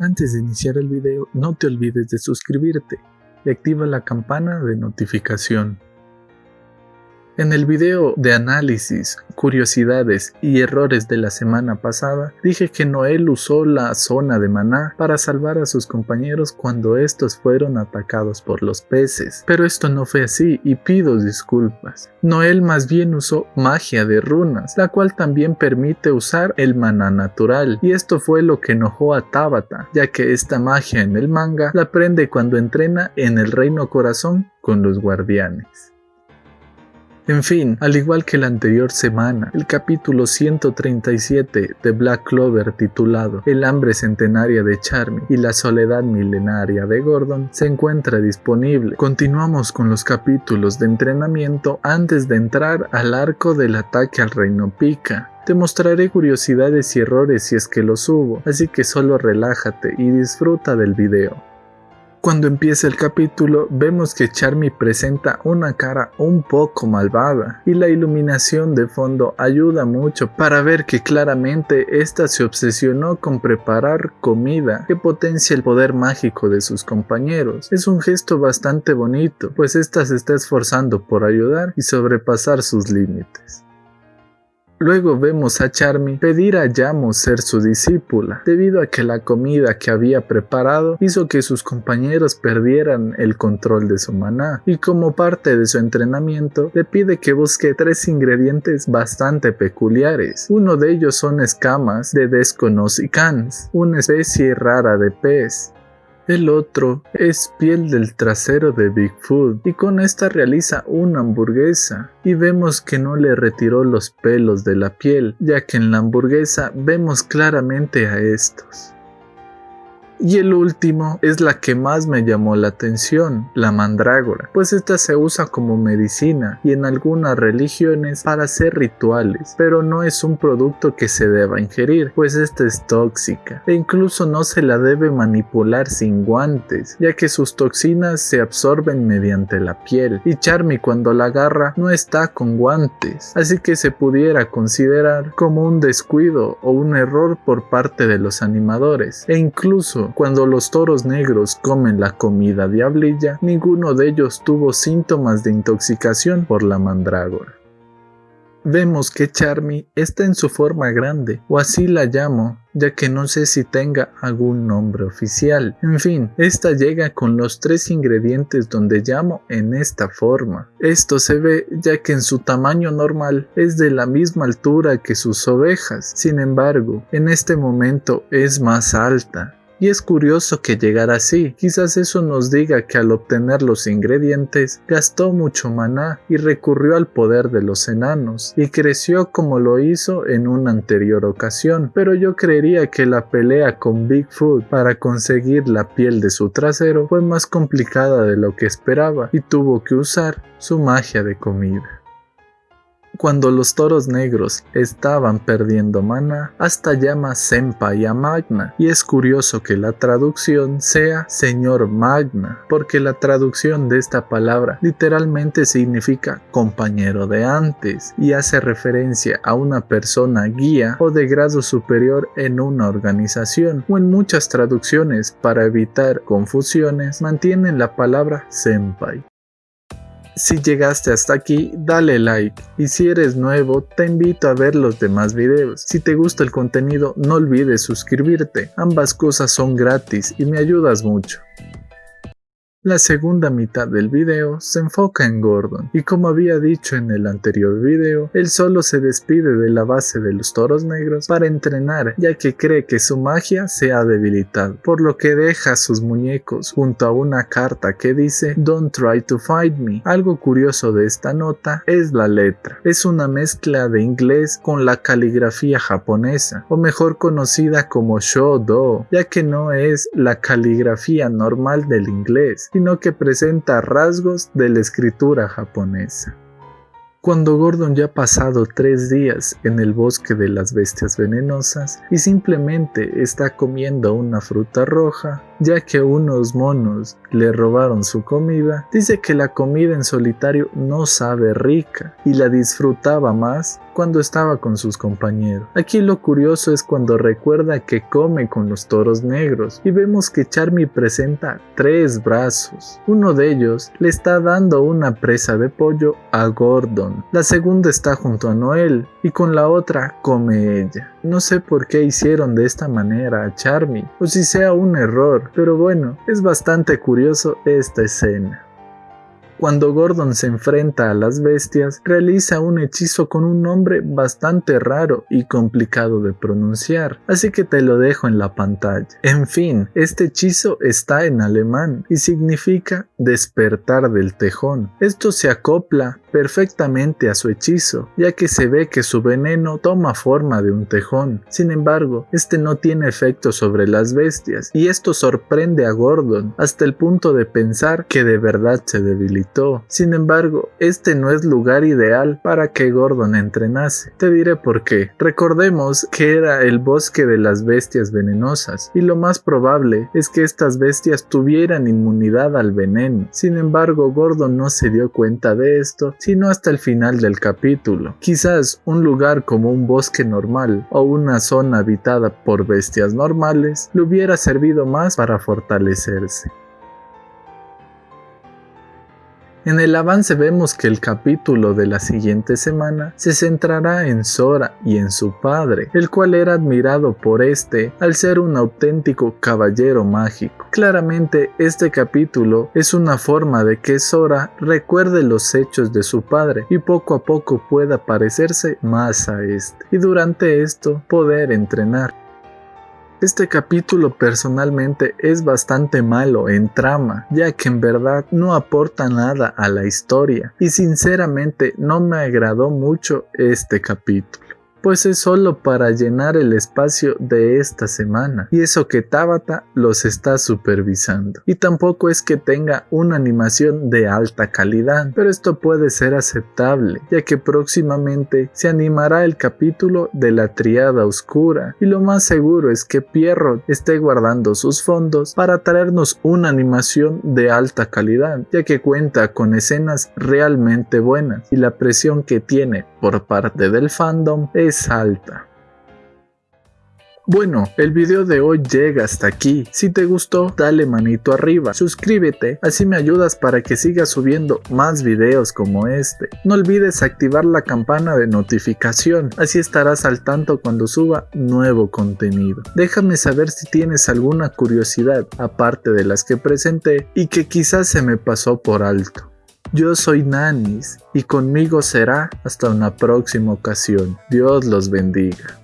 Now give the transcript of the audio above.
Antes de iniciar el video, no te olvides de suscribirte y activa la campana de notificación. En el video de análisis, curiosidades y errores de la semana pasada, dije que Noel usó la zona de maná para salvar a sus compañeros cuando estos fueron atacados por los peces, pero esto no fue así y pido disculpas. Noel más bien usó magia de runas, la cual también permite usar el maná natural, y esto fue lo que enojó a Tabata, ya que esta magia en el manga la aprende cuando entrena en el Reino Corazón con los guardianes. En fin, al igual que la anterior semana, el capítulo 137 de Black Clover titulado El hambre centenaria de Charmy y la soledad milenaria de Gordon se encuentra disponible. Continuamos con los capítulos de entrenamiento antes de entrar al arco del ataque al reino Pika. Te mostraré curiosidades y errores si es que los hubo, así que solo relájate y disfruta del video. Cuando empieza el capítulo vemos que Charmy presenta una cara un poco malvada y la iluminación de fondo ayuda mucho para ver que claramente esta se obsesionó con preparar comida que potencia el poder mágico de sus compañeros. Es un gesto bastante bonito pues esta se está esforzando por ayudar y sobrepasar sus límites. Luego vemos a Charmy pedir a Yamo ser su discípula, debido a que la comida que había preparado hizo que sus compañeros perdieran el control de su maná, y como parte de su entrenamiento le pide que busque tres ingredientes bastante peculiares. Uno de ellos son escamas de Desconocicans, una especie rara de pez, el otro es piel del trasero de Bigfoot y con esta realiza una hamburguesa y vemos que no le retiró los pelos de la piel ya que en la hamburguesa vemos claramente a estos. Y el último es la que más me llamó la atención, la mandrágora, pues esta se usa como medicina y en algunas religiones para hacer rituales, pero no es un producto que se deba ingerir, pues esta es tóxica. E incluso no se la debe manipular sin guantes, ya que sus toxinas se absorben mediante la piel. Y Charmy cuando la agarra no está con guantes, así que se pudiera considerar como un descuido o un error por parte de los animadores. E incluso cuando los toros negros comen la comida diablilla, ninguno de ellos tuvo síntomas de intoxicación por la mandrágora. Vemos que Charmy está en su forma grande, o así la llamo, ya que no sé si tenga algún nombre oficial. En fin, esta llega con los tres ingredientes donde llamo en esta forma. Esto se ve ya que en su tamaño normal es de la misma altura que sus ovejas, sin embargo, en este momento es más alta. Y es curioso que llegara así, quizás eso nos diga que al obtener los ingredientes gastó mucho maná y recurrió al poder de los enanos y creció como lo hizo en una anterior ocasión, pero yo creería que la pelea con Bigfoot para conseguir la piel de su trasero fue más complicada de lo que esperaba y tuvo que usar su magia de comida. Cuando los toros negros estaban perdiendo mana, hasta llama Senpai a Magna, y es curioso que la traducción sea Señor Magna, porque la traducción de esta palabra literalmente significa compañero de antes, y hace referencia a una persona guía o de grado superior en una organización, o en muchas traducciones para evitar confusiones mantienen la palabra Senpai. Si llegaste hasta aquí, dale like y si eres nuevo, te invito a ver los demás videos. Si te gusta el contenido, no olvides suscribirte, ambas cosas son gratis y me ayudas mucho. La segunda mitad del video se enfoca en Gordon, y como había dicho en el anterior video, él solo se despide de la base de los toros negros para entrenar ya que cree que su magia se ha debilitado, por lo que deja sus muñecos junto a una carta que dice Don't try to fight me. Algo curioso de esta nota es la letra, es una mezcla de inglés con la caligrafía japonesa, o mejor conocida como Shodo, ya que no es la caligrafía normal del inglés, sino que presenta rasgos de la escritura japonesa. Cuando Gordon ya ha pasado tres días en el bosque de las bestias venenosas y simplemente está comiendo una fruta roja, ya que unos monos le robaron su comida, dice que la comida en solitario no sabe rica y la disfrutaba más cuando estaba con sus compañeros. Aquí lo curioso es cuando recuerda que come con los toros negros y vemos que Charmy presenta tres brazos. Uno de ellos le está dando una presa de pollo a Gordon. La segunda está junto a Noel y con la otra come ella. No sé por qué hicieron de esta manera a Charmy o si sea un error, pero bueno, es bastante curioso esta escena. Cuando Gordon se enfrenta a las bestias, realiza un hechizo con un nombre bastante raro y complicado de pronunciar, así que te lo dejo en la pantalla. En fin, este hechizo está en alemán y significa despertar del tejón. Esto se acopla perfectamente a su hechizo, ya que se ve que su veneno toma forma de un tejón. Sin embargo, este no tiene efecto sobre las bestias, y esto sorprende a Gordon hasta el punto de pensar que de verdad se Sin embargo, este no es lugar ideal para que Gordon entrenase. Te diré por qué. Recordemos que era el bosque de las bestias venenosas, y lo más probable es que estas bestias tuvieran inmunidad al veneno. Sin embargo, Gordon no se dio cuenta de esto sino hasta el final del capítulo. Quizás un lugar como un bosque normal o una zona habitada por bestias normales le hubiera servido más para fortalecerse. En el avance vemos que el capítulo de la siguiente semana se centrará en Sora y en su padre, el cual era admirado por este al ser un auténtico caballero mágico. Claramente este capítulo es una forma de que Sora recuerde los hechos de su padre y poco a poco pueda parecerse más a este, y durante esto poder entrenar. Este capítulo personalmente es bastante malo en trama, ya que en verdad no aporta nada a la historia y sinceramente no me agradó mucho este capítulo pues es solo para llenar el espacio de esta semana, y eso que Tabata los está supervisando. Y tampoco es que tenga una animación de alta calidad, pero esto puede ser aceptable, ya que próximamente se animará el capítulo de la triada oscura, y lo más seguro es que Pierrot esté guardando sus fondos para traernos una animación de alta calidad, ya que cuenta con escenas realmente buenas, y la presión que tiene por parte del fandom Bueno, el video de hoy llega hasta aquí. Si te gustó, dale manito arriba, suscríbete, así me ayudas para que siga subiendo más videos como este. No olvides activar la campana de notificación, así estarás al tanto cuando suba nuevo contenido. Déjame saber si tienes alguna curiosidad, aparte de las que presenté, y que quizás se me pasó por alto. Yo soy Nanis y conmigo será hasta una próxima ocasión. Dios los bendiga.